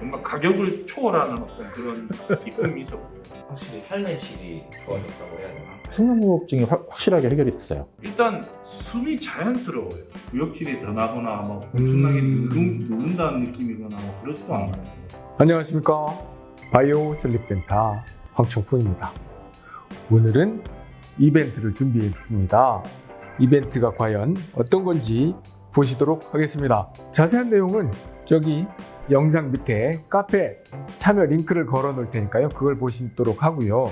정말 가격을 초월하는 어떤 그런 기쁨이 있었고요. 확실히 삶의 질이 좋아졌다고 해야 되나? 확- 확실하게 해결이 됐어요. 일단 숨이 자연스러워요. 구역질이 더 나거나 뭐 엄청나게 음. 누른, 누른다는 느낌이거나 뭐 그렇지도 않아요. 안녕하십니까 바이오 슬립센터 황청풍입니다 오늘은 이벤트를 준비했습니다 이벤트가 과연 어떤 건지 보시도록 하겠습니다 자세한 내용은 저기 영상 밑에 카페 참여 링크를 걸어 놓을 테니까요. 그걸 보시도록 하고요.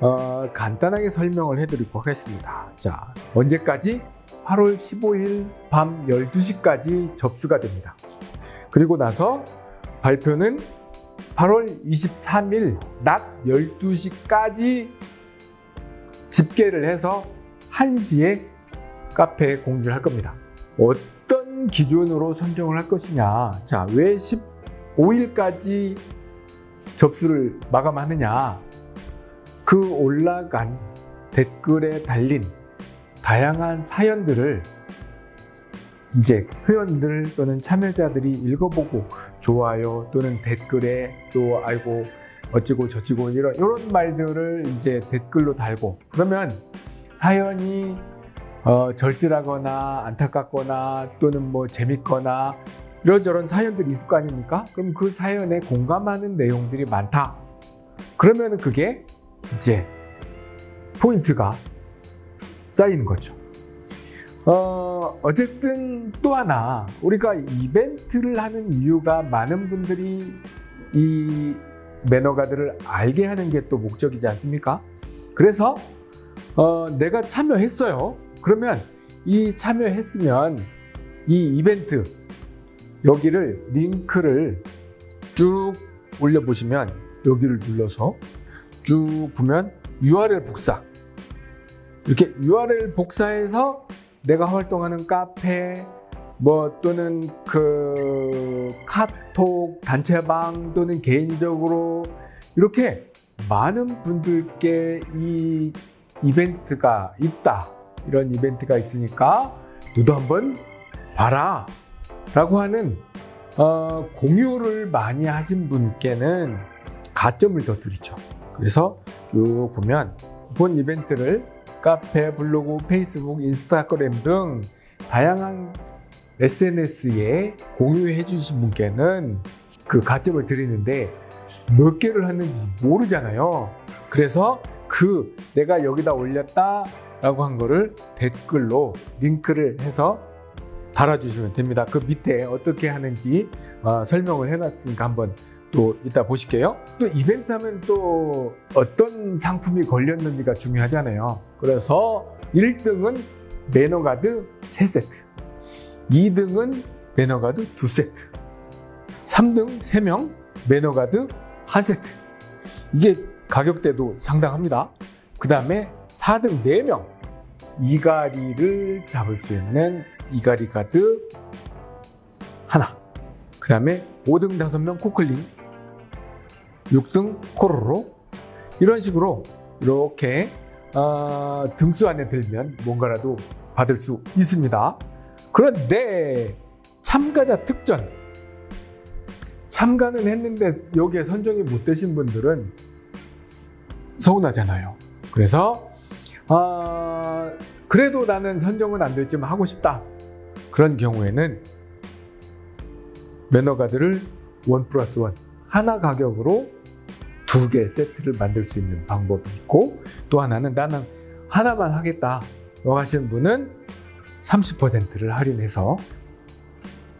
어, 간단하게 설명을 해드리고 하겠습니다. 자 언제까지? 8월 15일 밤 12시까지 접수가 됩니다. 그리고 나서 발표는 8월 23일 낮 12시까지 집계를 해서 1시에 카페에 공지를 할 겁니다. 기준으로 선정을 할 것이냐. 자, 왜 15일까지 접수를 마감하느냐. 그 올라간 댓글에 달린 다양한 사연들을 이제 회원들 또는 참여자들이 읽어보고 좋아요 또는 댓글에 또 아이고 어찌고 저찌고 이런 이런 말들을 이제 댓글로 달고 그러면 사연이 어, 절실하거나 안타깝거나 또는 뭐 재밌거나 이런저런 사연들이 있을 거 아닙니까? 그럼 그 사연에 공감하는 내용들이 많다. 그러면 그게 이제 포인트가 쌓이는 거죠. 어, 어쨌든 또 하나 우리가 이벤트를 하는 이유가 많은 분들이 이 매너가들을 알게 하는 게 또 목적이지 않습니까? 그래서 어, 내가 참여했어요. 그러면 이 참여했으면 이 이벤트 여기를 링크를 쭉 올려보시면 여기를 눌러서 쭉 보면 URL 복사. 이렇게 URL 복사해서 내가 활동하는 카페 뭐 또는 그 카톡 단체방 또는 개인적으로 이렇게 많은 분들께 이 이벤트가 있다 이런 이벤트가 있으니까 너도 한번 봐라 라고 하는 어, 공유를 많이 하신 분께는 가점을 더 드리죠 그래서 쭉 보면 본 이벤트를 카페, 블로그, 페이스북, 인스타그램 등 다양한 SNS에 공유해 주신 분께는 그 가점을 드리는데 몇 개를 했는지 모르잖아요. 그래서 그 내가 여기다 올렸다 라고 한 거를 댓글로 링크를 해서 달아주시면 됩니다. 그 밑에 어떻게 하는지 어, 설명을 해놨으니까 한번 또 이따 보실게요. 또 이벤트 하면 또 어떤 상품이 걸렸는지가 중요하잖아요. 그래서 1등은 매너가드 3세트, 2등은 매너가드 2세트, 3등 3명 매너가드 1세트. 이게 가격대도 상당합니다. 그 다음에 4등 4명 이가리를 잡을 수 있는 이가리 가드 하나. 그 다음에 5등 5명 코클링 6등 코로로 이런 식으로 이렇게 어, 등수 안에 들면 뭔가라도 받을 수 있습니다. 그런데 참가자 특전 참가는 했는데 여기에 선정이 못 되신 분들은 서운하잖아요. 그래서 어, 그래도 나는 선정은 안 됐지만 하고 싶다. 그런 경우에는 매너가드를 원 플러스 원 하나 가격으로 두 개 세트를 만들 수 있는 방법이 있고 또 하나는 나는 하나만 하겠다 고 하시는 분은 30%를 할인해서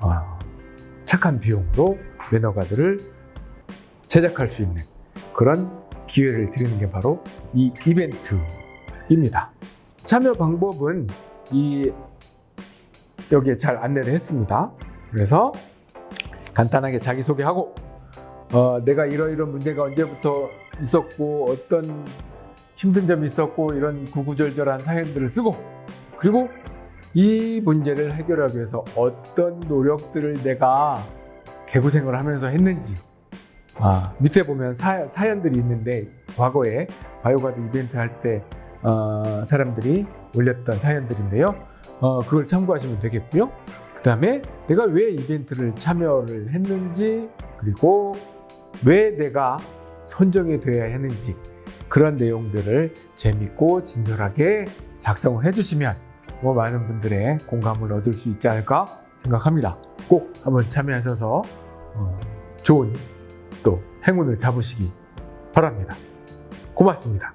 어, 착한 비용으로 매너가드를 제작할 수 있는 그런 기회를 드리는 게 바로 이 이벤트입니다. 참여 방법은 이 여기에 잘 안내를 했습니다. 그래서 간단하게 자기소개하고 어, 내가 이러이런 문제가 언제부터 있었고 어떤 힘든 점이 있었고 이런 구구절절한 사연들을 쓰고 그리고 이 문제를 해결하기 위해서 어떤 노력들을 내가 개고생을 하면서 했는지 아, 밑에 보면 사, 사연들이 있는데 과거에 바이오가드 이벤트 할때 어, 사람들이 올렸던 사연들인데요. 어, 그걸 참고하시면 되겠고요. 그 다음에 내가 왜 이벤트를 참여를 했는지, 그리고 왜 내가 선정이 되어야 했는지, 그런 내용들을 재밌고 진솔하게 작성을 해주시면 뭐 많은 분들의 공감을 얻을 수 있지 않을까 생각합니다. 꼭 한번 참여하셔서 어, 좋은 또 행운을 잡으시기 바랍니다. 고맙습니다.